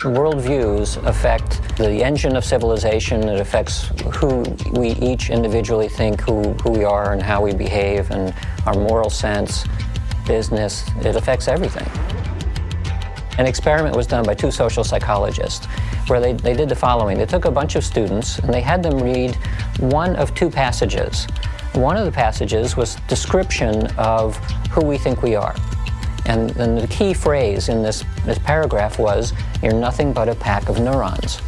Worldviews affect the engine of civilization. It affects who we each individually think who, who we are and how we behave and our moral sense, business. It affects everything. An experiment was done by two social psychologists where they, they did the following. They took a bunch of students and they had them read one of two passages. One of the passages was description of who we think we are. And, and the key phrase in this, this paragraph was, you're nothing but a pack of neurons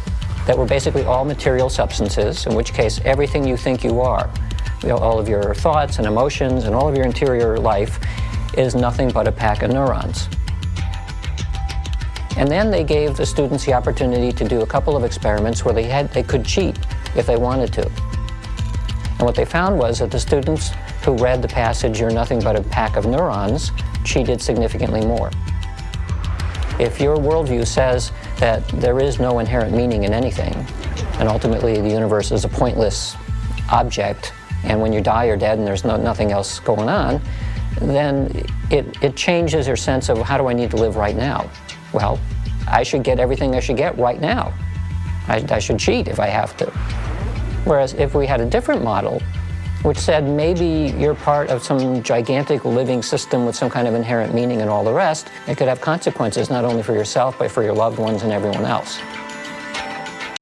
that were basically all material substances, in which case everything you think you are, you know, all of your thoughts and emotions and all of your interior life is nothing but a pack of neurons. And then they gave the students the opportunity to do a couple of experiments where they, had, they could cheat if they wanted to. And what they found was that the students who read the passage, you're nothing but a pack of neurons, cheated significantly more. If your worldview says that there is no inherent meaning in anything, and ultimately the universe is a pointless object, and when you die you're dead and there's no, nothing else going on, then it, it changes your sense of how do I need to live right now? Well, I should get everything I should get right now. I, I should cheat if I have to. Whereas if we had a different model, which said maybe you're part of some gigantic living system with some kind of inherent meaning and all the rest, it could have consequences not only for yourself, but for your loved ones and everyone else.